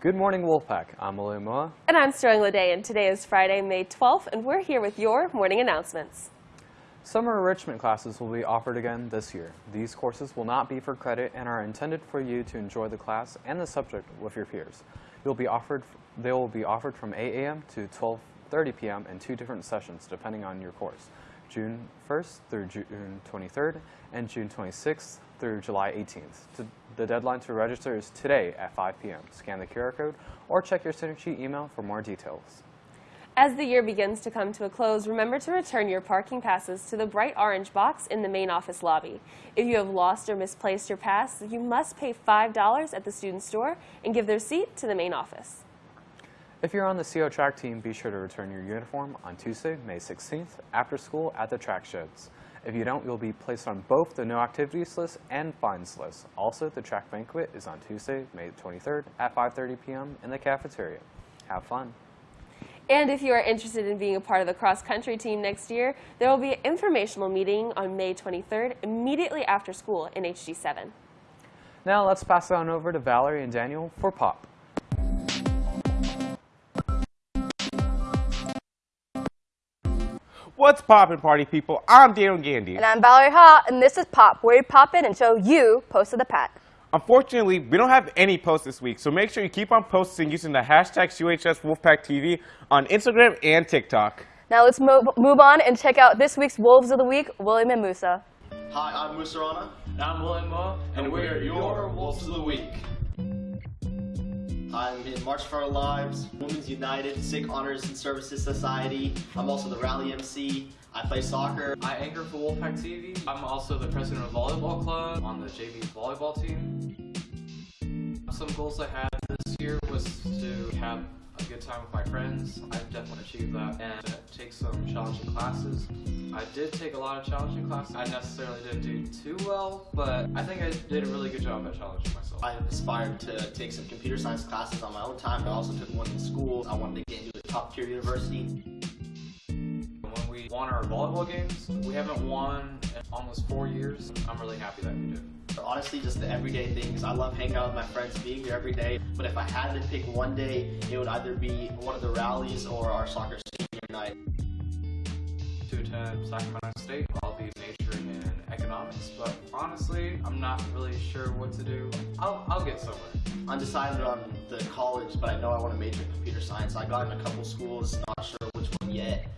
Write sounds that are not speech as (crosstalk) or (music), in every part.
Good morning, Wolfpack. I'm William Moa. And I'm Sterling Lede, and today is Friday, May 12th, and we're here with your morning announcements. Summer enrichment classes will be offered again this year. These courses will not be for credit and are intended for you to enjoy the class and the subject with your peers. You'll be offered, they will be offered from 8 a.m. to 12.30 p.m. in two different sessions depending on your course, June 1st through June 23rd and June 26th through July 18th. The deadline to register is today at 5 p.m. Scan the QR code or check your Synergy email for more details. As the year begins to come to a close, remember to return your parking passes to the bright orange box in the main office lobby. If you have lost or misplaced your pass, you must pay $5 at the student store and give their seat to the main office. If you're on the CO track team, be sure to return your uniform on Tuesday, May 16th, after school at the track sheds. If you don't, you'll be placed on both the no activities list and fines list. Also, the track banquet is on Tuesday, May 23rd at 5.30 p.m. in the cafeteria. Have fun. And if you are interested in being a part of the cross-country team next year, there will be an informational meeting on May 23rd immediately after school in HG7. Now let's pass it on over to Valerie and Daniel for POP. What's poppin', party people? I'm Daniel Gandy. And I'm Valerie Ha, and this is Pop, where we pop in and show you Post of the Pack. Unfortunately, we don't have any posts this week, so make sure you keep on posting using the hashtag UHS Wolfpack on Instagram and TikTok. Now let's move, move on and check out this week's Wolves of the Week, William and Musa. Hi, I'm Musa Rana. And I'm William Mo, and, and we're your Wolves of the Week. I'm in March for Our Lives, Women's United, Sick Honors and Services Society. I'm also the Rally MC. I play soccer. I anchor for Wolfpack TV. I'm also the president of Volleyball Club on the JV volleyball team. Some goals I had this year was to have a good time with my friends. I've definitely achieved that. And take some challenging classes. I did take a lot of challenging classes. I necessarily didn't do too well, but I think I did a really good job at challenging myself. I aspired to take some computer science classes on my own time. I also took one in school. I wanted to get into a top tier university. When we won our volleyball games, we haven't won in almost four years. I'm really happy that we did. Honestly, just the everyday things. I love hanging out with my friends, being here every day. But if I had to pick one day, it would either be one of the rallies or our soccer senior night. To Sacramento State, I'll be majoring in economics, but honestly, I'm not really sure what to do. I'll, I'll get somewhere. Undecided on the college, but I know I want to major in computer science. I got in a couple schools, not sure which one yet.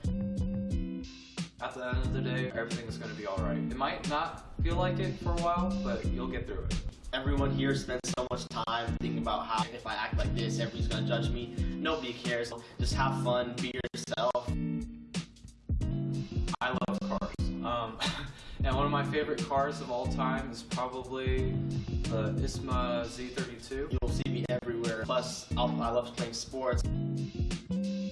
At the end of the day, everything is going to be alright. It might not feel like it for a while, but you'll get through it. Everyone here spends so much time thinking about how if I act like this, everybody's going to judge me. Nobody cares. Just have fun, be yourself. Of my favorite cars of all time is probably the Nissan Z32. You'll see me everywhere. Plus, I love playing sports.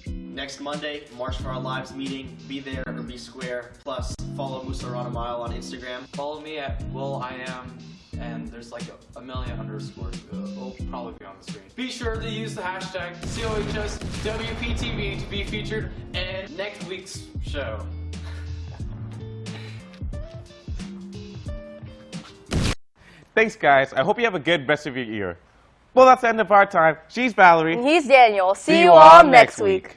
Next Monday, March for Our Lives meeting. Be there or be square. Plus, follow Musa Rana Mile on Instagram. Follow me at Will I Am, and there's like a, a million underscores. Uh, will probably be on the screen. Be sure to use the hashtag COHSWPTV to be featured in next week's show. Thanks, guys. I hope you have a good rest of your year. Well, that's the end of our time. She's Valerie. And he's Daniel. See, See you all next week.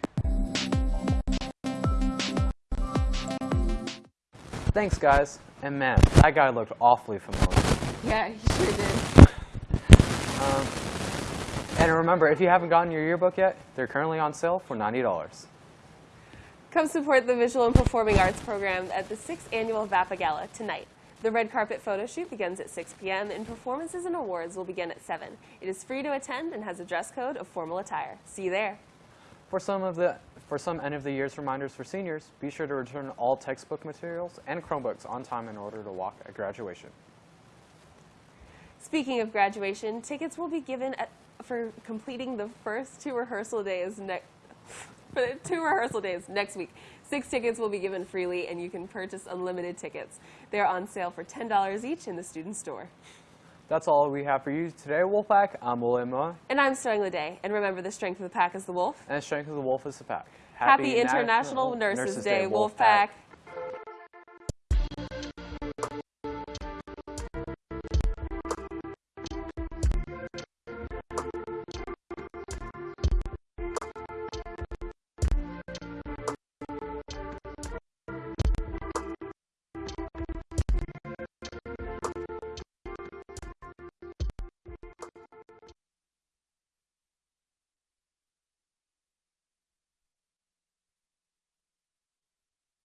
Thanks, guys. And man, that guy looked awfully familiar. Yeah, he sure did. Um, and remember, if you haven't gotten your yearbook yet, they're currently on sale for $90. Come support the Visual and Performing Arts program at the 6th Annual VAPA Gala tonight. The red carpet photo shoot begins at 6 p.m. and performances and awards will begin at 7. It is free to attend and has a dress code of formal attire. See you there. For some of the for some end of the year's reminders for seniors, be sure to return all textbook materials and Chromebooks on time in order to walk at graduation. Speaking of graduation, tickets will be given at, for completing the first two rehearsal days next (laughs) for the two rehearsal days next week. Six tickets will be given freely, and you can purchase unlimited tickets. They're on sale for $10 each in the student store. That's all we have for you today, Wolfpack. I'm William Moa. And I'm Sterling Day. And remember, the strength of the pack is the wolf. And the strength of the wolf is the pack. Happy, Happy International, International, Nurses, Nurses Day, Day Wolfpack. Wolfpack.